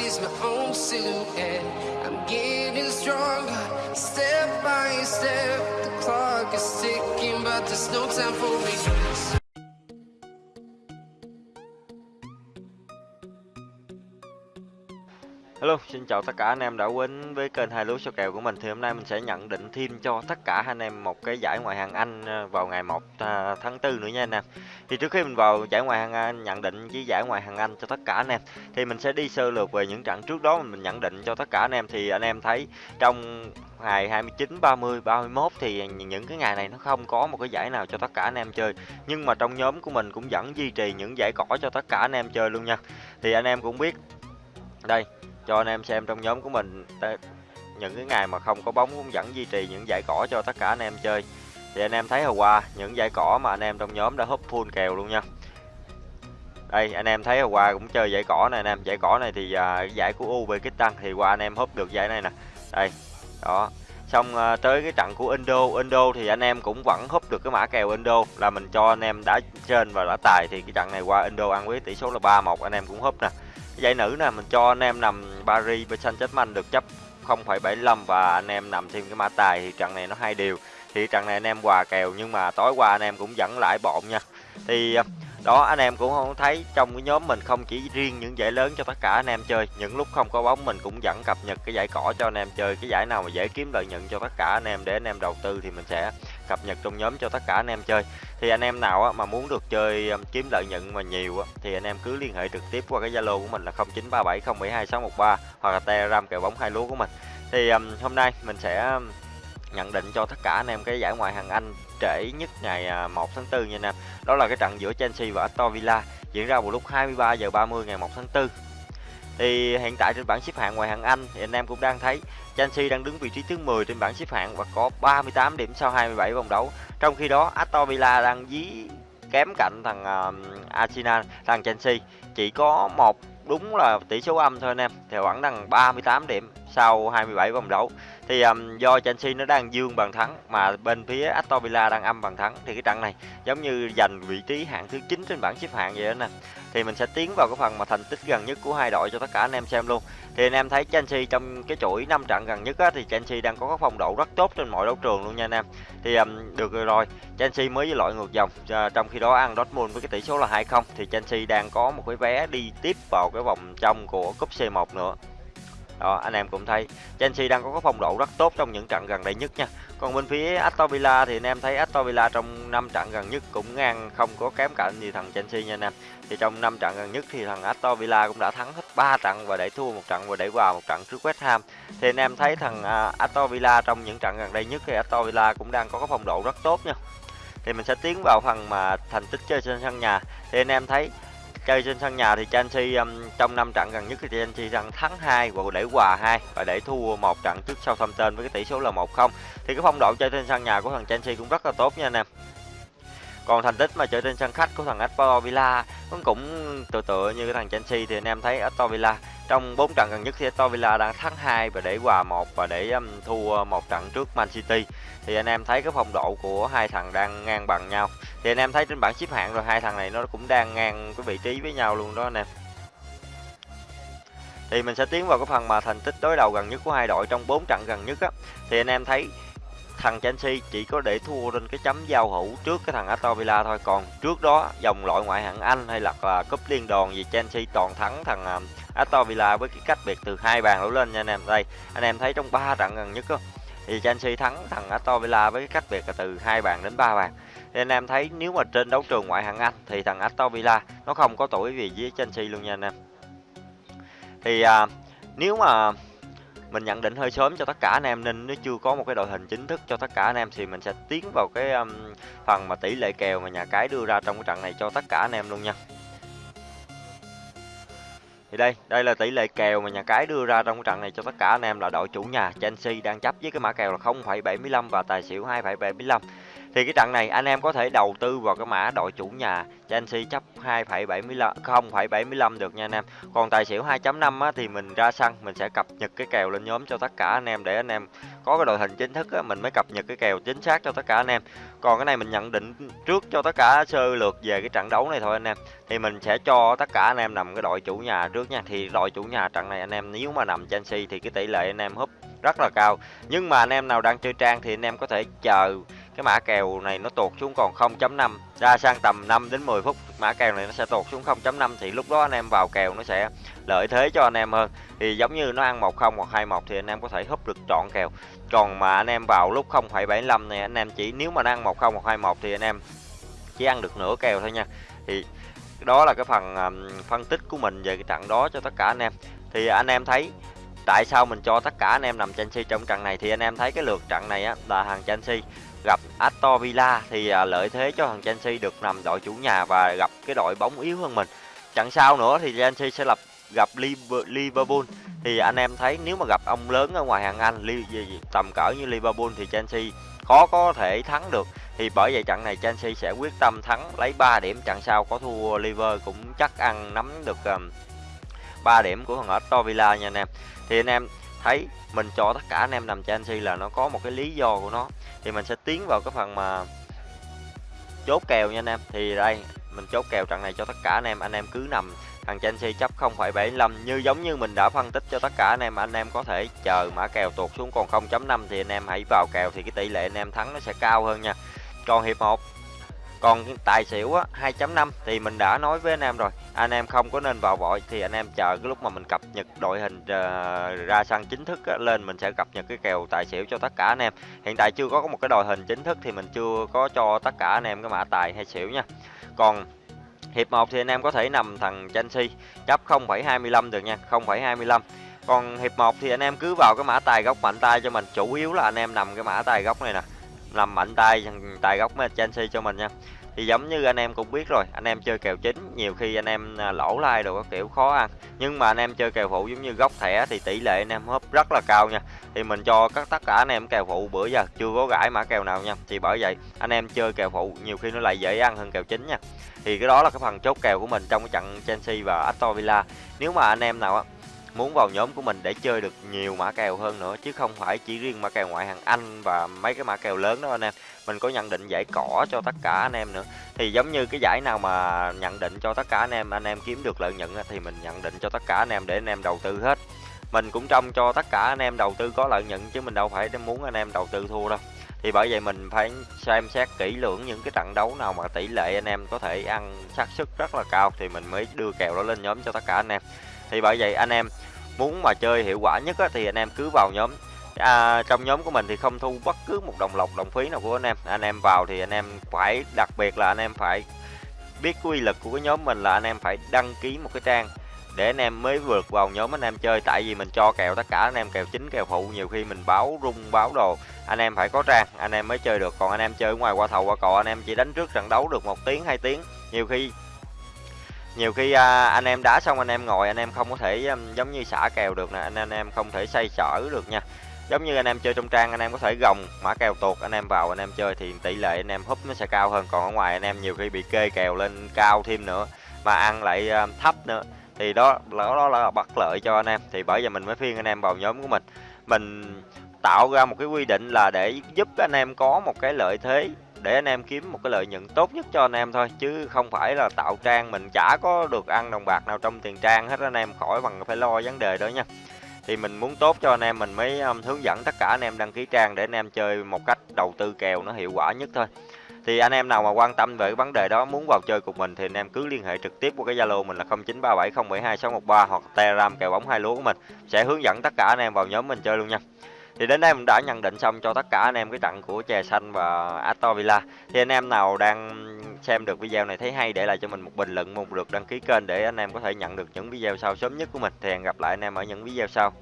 sees my own silhouette. I'm getting stronger, step by step. The clock is ticking, but there's no time for regrets. Hello, xin chào tất cả anh em đã đến với kênh hai lúa số kèo của mình thì hôm nay mình sẽ nhận định thêm cho tất cả anh em một cái giải ngoại hạng Anh ờ, vào ngày 1 à, tháng 4 nữa nha anh em. Thì trước khi mình vào giải ngoại hạng Anh nhận định với giải ngoại hạng Anh cho tất cả anh em thì mình sẽ đi sơ lược về những trận trước đó mình nhận định cho tất cả anh em thì anh em thấy trong ngày 29, 30, 31 thì những cái ngày này nó không có một cái giải nào cho tất cả anh em chơi. Nhưng mà trong nhóm của mình cũng vẫn duy trì những giải cỏ cho tất cả anh em chơi luôn nha. Thì anh em cũng biết đây cho anh em xem trong nhóm của mình. Những cái ngày mà không có bóng cũng vẫn duy trì những giải cỏ cho tất cả anh em chơi. Thì anh em thấy hồi qua những giải cỏ mà anh em trong nhóm đã húp full kèo luôn nha. Đây anh em thấy hồi qua cũng chơi giải cỏ này anh em giải cỏ này thì à, giải của UB kích tăng thì qua anh em húp được giải này nè. Đây đó. Xong à, tới cái trận của Indo Indo thì anh em cũng vẫn húp được cái mã kèo Indo. Là mình cho anh em đã trên và đã tài thì cái trận này qua Indo ăn với tỷ số là 3-1 anh em cũng húp nè giải nữ nè mình cho anh em nằm Paris với Saint Germain được chấp 0,75 và anh em nằm thêm cái mã tài thì trận này nó hai điều thì trận này anh em quà kèo nhưng mà tối qua anh em cũng dẫn lại bộn nha. Thì à, đó anh em cũng không thấy trong cái nhóm mình không chỉ riêng những giải lớn cho tất cả anh em chơi. Những lúc không có bóng mình cũng vẫn cập nhật cái giải cỏ cho anh em chơi. Cái giải nào mà dễ kiếm lợi nhuận cho tất cả anh em để anh em đầu tư thì mình sẽ cập nhật trong nhóm cho tất cả anh em chơi thì anh em nào mà muốn được chơi um, kiếm lợi nhuận mà nhiều thì anh em cứ liên hệ trực tiếp qua cái zalo của mình là 0937072613 hoặc là telegram kèo bóng hai lúa của mình thì um, hôm nay mình sẽ um, nhận định cho tất cả anh em cái giải ngoại hạng Anh trễ nhất ngày à, 1 tháng 4 nha anh em. Đó là cái trận giữa Chelsea và Aston Villa diễn ra vào lúc 23 giờ 30 ngày 1 tháng 4. Thì hiện tại trên bảng xếp hạng ngoài hạng Anh thì anh em cũng đang thấy Chelsea đang đứng vị trí thứ 10 trên bảng xếp hạng và có 38 điểm sau 27 vòng đấu. Trong khi đó Aston Villa đang dí kém cạnh thằng uh, Arsenal, thằng Chelsea chỉ có một đúng là tỷ số âm thôi anh em thì vẫn đang 38 điểm sau 27 vòng đấu. Thì um, do Chelsea nó đang dương bàn thắng mà bên phía Aston Villa đang âm bàn thắng thì cái trận này giống như giành vị trí hạng thứ 9 trên bảng xếp hạng vậy đó nè. Thì mình sẽ tiến vào cái phần mà thành tích gần nhất của hai đội cho tất cả anh em xem luôn. Thì anh em thấy Chelsea trong cái chuỗi 5 trận gần nhất á, thì Chelsea đang có cái phong độ rất tốt trên mọi đấu trường luôn nha anh em. Thì um, được rồi Chelsea mới với loại ngược dòng à, trong khi đó ăn Dortmund với cái tỷ số là 2-0 thì Chelsea đang có một cái vé đi tiếp vào cái vòng trong của cúp C1 nữa đó, anh em cũng thấy Chelsea đang có cái phong độ rất tốt trong những trận gần đây nhất nha. Còn bên phía Aston Villa thì anh em thấy Aston Villa trong 5 trận gần nhất cũng ngang, không có kém cạnh gì thằng Chelsea nha anh em. Thì trong 5 trận gần nhất thì thằng Aston Villa cũng đã thắng hết 3 trận và để thua một trận và để hòa một trận trước West Ham. Thì anh em thấy thằng à, Aston Villa trong những trận gần đây nhất thì Aston Villa cũng đang có cái phong độ rất tốt nha. Thì mình sẽ tiến vào phần mà thành tích chơi trên sân nhà. Thì anh em thấy chơi trên sân nhà thì Chelsea um, trong năm trận gần nhất thì Chelsea đang thắng hai và để hòa hai và để thua một trận trước Southampton với cái tỷ số là 1-0 thì cái phong độ chơi trên sân nhà của thằng Chelsea cũng rất là tốt nha anh em. Còn thành tích mà chơi trên sân khách của thằng Aston Villa cũng tựa tựa như cái thằng Chelsea thì anh em thấy Aston Villa trong 4 trận gần nhất thì Aston Villa đang thắng hai và để hòa một và để um, thua một trận trước Man City. Thì anh em thấy cái phong độ của hai thằng đang ngang bằng nhau. Thì anh em thấy trên bảng xếp hạng rồi hai thằng này nó cũng đang ngang cái vị trí với nhau luôn đó anh em. Thì mình sẽ tiến vào cái phần mà thành tích đối đầu gần nhất của hai đội trong 4 trận gần nhất á. Thì anh em thấy thằng Chelsea chỉ có để thua trên cái chấm giao hữu trước cái thằng Aston Villa thôi. Còn trước đó dòng loại ngoại hạng Anh hay là, à, cúp liên đoàn gì Chelsea toàn thắng thằng à, Aston Villa với cái cách biệt từ hai bàn đổ lên nha anh em. Đây anh em thấy trong ba trận gần nhất đó thì Chelsea thắng thằng Aston Villa với cái cách biệt là từ hai bàn đến ba bàn. Thì anh em thấy nếu mà trên đấu trường ngoại hạng Anh thì thằng Aston Villa nó không có tuổi gì với Chelsea luôn nha anh em. Thì à, nếu mà mình nhận định hơi sớm cho tất cả anh em nên nó chưa có một cái đội hình chính thức cho tất cả anh em thì mình sẽ tiến vào cái um, phần mà tỷ lệ kèo mà nhà cái đưa ra trong cái trận này cho tất cả anh em luôn nha. Thì đây đây là tỷ lệ kèo mà nhà cái đưa ra trong cái trận này cho tất cả anh em là đội chủ nhà Chelsea đang chấp với cái mã kèo là 0,75 và tài xỉu 2,75 thì cái trận này anh em có thể đầu tư vào cái mã đội chủ nhà Chelsea chấp 2,75 0,75 được nha anh em. Còn tài xỉu 2.5 á, thì mình ra sân mình sẽ cập nhật cái kèo lên nhóm cho tất cả anh em để anh em có cái đội hình chính thức á, mình mới cập nhật cái kèo chính xác cho tất cả anh em. Còn cái này mình nhận định trước cho tất cả sơ lược về cái trận đấu này thôi anh em. Thì mình sẽ cho tất cả anh em nằm cái đội chủ nhà trước nha. Thì đội chủ nhà trận này anh em nếu mà nằm Chelsea thì cái tỷ lệ anh em húp rất là cao. Nhưng mà anh em nào đang chơi trang thì anh em có thể chờ cái mã kèo này nó tụt xuống còn 0.5 ra sang tầm 5 đến 10 phút mã kèo này nó sẽ tụt xuống 0.5 thì lúc đó anh em vào kèo nó sẽ lợi thế cho anh em hơn. Thì giống như nó ăn 10 hoặc 21 thì anh em có thể húp được trọn kèo. Còn mà anh em vào lúc 0.75 này anh em chỉ nếu mà nó ăn 10 hoặc 21 thì anh em chỉ ăn được nửa kèo thôi nha. Thì đó là cái phần um, phân tích của mình về cái trận đó cho tất cả anh em. Thì anh em thấy tại sao mình cho tất cả anh em nằm Chelsea trong trận này thì anh em thấy cái lượt trận này á là hàng Chelsea. Gặp Aston Villa thì à, lợi thế cho thằng Chelsea được nằm đội chủ nhà và gặp cái đội bóng yếu hơn mình. Trận sau nữa thì Chelsea sẽ lập gặp Liverpool. Thì anh em thấy nếu mà gặp ông lớn ở ngoài hàng Anh tầm cỡ như Liverpool thì Chelsea khó có thể thắng được. Thì bởi vậy trận này Chelsea sẽ quyết tâm thắng lấy 3 điểm trận sau có thua Liverpool cũng chắc ăn nắm được um, 3 điểm của thằng Aston Villa nha anh em. Thì anh em thấy mình cho tất cả anh em nằm Chelsea là nó có một cái lý do của nó. Thì mình sẽ tiến vào cái phần mà chốt kèo nha anh em. Thì đây mình chốt kèo trận này cho tất cả anh em. Anh em cứ nằm thằng Chelsea chấp 0,75 như giống như mình đã phân tích cho tất cả anh em anh em có thể chờ mã kèo tuột xuống. Còn 0.5 thì anh em hãy vào kèo thì cái tỷ lệ anh em thắng nó sẽ cao hơn nha. Còn hiệp 1 còn tài xỉu á 2.5 thì mình đã nói với anh em rồi anh em không có nên vào vội thì anh em chờ cái lúc mà mình cập nhật đội hình ờ, ra sân chính thức lên mình sẽ cập nhật cái kèo tài xỉu cho tất cả anh em. Hiện tại chưa có một cái đội hình chính thức thì mình chưa có cho tất cả anh em cái mã tài hay xỉu nha. Còn hiệp 1 thì anh em có thể nằm thằng Chelsea chấp 0,25 được nha 0,25 còn hiệp 1 thì anh em cứ vào cái mã tài góc mạnh tay cho mình chủ yếu là anh em nằm cái mã tài góc này nè nằm mạnh tay tài góc Chelsea cho mình nha thì giống như anh em cũng biết rồi, anh em chơi kèo chính, nhiều khi anh em à, lỗ lai đồ các kiểu khó ăn. Nhưng mà anh em chơi kèo phụ giống như góc thẻ thì tỷ lệ anh em húp rất là cao nha. Thì mình cho các, tất cả anh em kèo phụ bữa giờ, chưa có gãi mã kèo nào nha. Thì bởi vậy, anh em chơi kèo phụ nhiều khi nó lại dễ ăn hơn kèo chính nha. Thì cái đó là cái phần chốt kèo của mình trong cái trận Chelsea và Aston Villa. Nếu mà anh em nào á muốn vào nhóm của mình để chơi được nhiều mã kèo hơn nữa, chứ không phải chỉ riêng mã kèo ngoại hạng Anh và mấy cái mã kèo lớn đó anh em. Mình có nhận định giải cỏ cho tất cả anh em nữa. Thì giống như cái giải nào mà nhận định cho tất cả anh em anh em kiếm được lợi nhuận thì mình nhận định cho tất cả anh em để anh em đầu tư hết. Mình cũng trông cho tất cả anh em đầu tư có lợi nhuận, chứ mình đâu phải muốn anh em đầu tư thua đâu. Thì bởi vậy mình phải xem xét kỹ lưỡng những cái trận đấu nào mà tỷ lệ anh em có thể ăn xác suất rất là cao, thì mình mới đưa kèo đó lên nhóm cho tất cả anh em thì bởi vậy anh em muốn mà chơi hiệu quả nhất á, thì anh em cứ vào nhóm à, trong nhóm của mình thì không thu bất cứ một đồng lộc đồng phí nào của anh em anh em vào thì anh em phải đặc biệt là anh em phải biết quy lực của cái nhóm mình là anh em phải đăng ký một cái trang để anh em mới vượt vào nhóm anh em chơi tại vì mình cho kèo tất cả anh em kèo chính kèo phụ nhiều khi mình báo rung báo đồ anh em phải có trang anh em mới chơi được còn anh em chơi ngoài qua thầu qua cò anh em chỉ đánh trước trận đấu được một tiếng hai tiếng nhiều khi nhiều khi à, anh em đá xong anh em ngồi anh em không có thể um, giống như xả kèo được nè anh, anh em không thể xoay sở được nha giống như anh em chơi trong trang anh em có thể gồng mã kèo tuột anh em vào anh em chơi thì tỷ lệ anh em húp nó sẽ cao hơn còn ở ngoài anh em nhiều khi bị kê kèo lên cao thêm nữa mà ăn lại um, thấp nữa thì đó đó, đó là bất lợi cho anh em thì bởi giờ mình mới phiên anh em vào nhóm của mình mình tạo ra một cái quy định là để giúp anh em có một cái lợi thế để anh em kiếm một cái lợi nhuận tốt nhất cho anh em thôi chứ không phải là tạo trang mình chả có được ăn đồng bạc nào trong tiền trang hết anh em khỏi bằng phải lo vấn đề đó nha. Thì mình muốn tốt cho anh em mình mới um, hướng dẫn tất cả anh em đăng ký trang để anh em chơi một cách đầu tư kèo nó hiệu quả nhất thôi. Thì anh em nào mà quan tâm về cái vấn đề đó muốn vào chơi cùng mình thì anh em cứ liên hệ trực tiếp qua cái zalo mình là 0937072613 hoặc telegram kèo bóng hai lúa của mình. Sẽ hướng dẫn tất cả anh em vào nhóm mình chơi luôn nha thì đến đây mình đã nhận định xong cho tất cả anh em cái trận của chè xanh và Aston Villa. Thì anh em nào đang xem được video này thấy hay để lại cho mình một bình luận, một lượt đăng ký kênh để anh em có thể nhận được những video sau sớm nhất của mình. Thì hẹn gặp lại anh em ở những video sau.